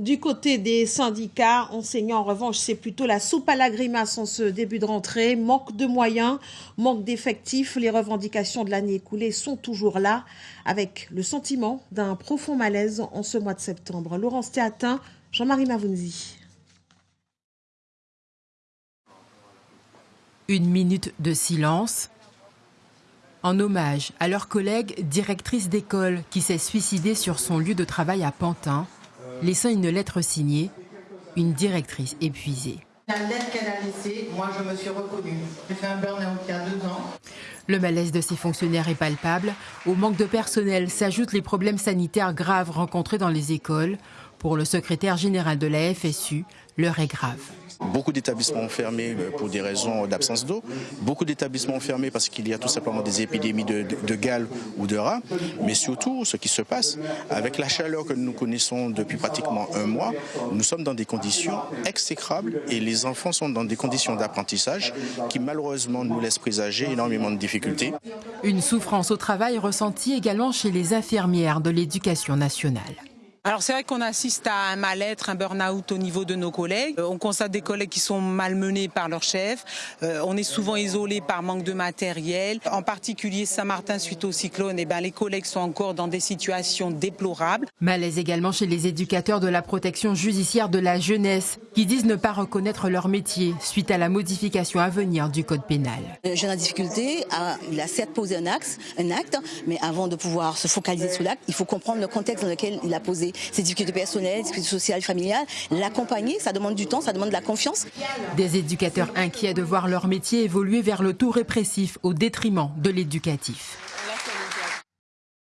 Du côté des syndicats, enseignants en revanche, c'est plutôt la soupe à la grimace en ce début de rentrée. Manque de moyens, manque d'effectifs. Les revendications de l'année écoulée sont toujours là, avec le sentiment d'un profond malaise en ce mois de septembre. Laurence Théatin, Jean-Marie Mavounzi. Une minute de silence en hommage à leur collègue directrice d'école qui s'est suicidée sur son lieu de travail à Pantin laissant une lettre signée, une directrice épuisée. La lettre qu'elle a laissée, moi je me suis reconnue. J'ai fait un burn-out il y a deux ans. Le malaise de ces fonctionnaires est palpable. Au manque de personnel s'ajoutent les problèmes sanitaires graves rencontrés dans les écoles. Pour le secrétaire général de la FSU, l'heure est grave. Beaucoup d'établissements fermés euh, pour des raisons d'absence d'eau. Beaucoup d'établissements fermés parce qu'il y a tout simplement des épidémies de, de, gale ou de rats. Mais surtout, ce qui se passe, avec la chaleur que nous connaissons depuis pratiquement un mois, nous sommes dans des conditions exécrables et les enfants sont dans des conditions d'apprentissage qui malheureusement nous laissent présager énormément de difficultés. Une souffrance au travail ressentie également chez les infirmières de l'éducation nationale. Alors c'est vrai qu'on assiste à un mal-être, un burn-out au niveau de nos collègues. Euh, on constate des collègues qui sont malmenés par leur chef. Euh, on est souvent isolé par manque de matériel. En particulier Saint-Martin suite au cyclone, et eh ben, les collègues sont encore dans des situations déplorables. Malaise également chez les éducateurs de la protection judiciaire de la jeunesse qui disent ne pas reconnaître leur métier suite à la modification à venir du code pénal. Le jeune en difficulté, il a certes posé un, axe, un acte, mais avant de pouvoir se focaliser sur l'acte, il faut comprendre le contexte dans lequel il a posé ses difficultés personnelles, difficultés sociales, familiales. L'accompagner, ça demande du temps, ça demande de la confiance. Des éducateurs inquiets de voir leur métier évoluer vers le tout répressif au détriment de l'éducatif.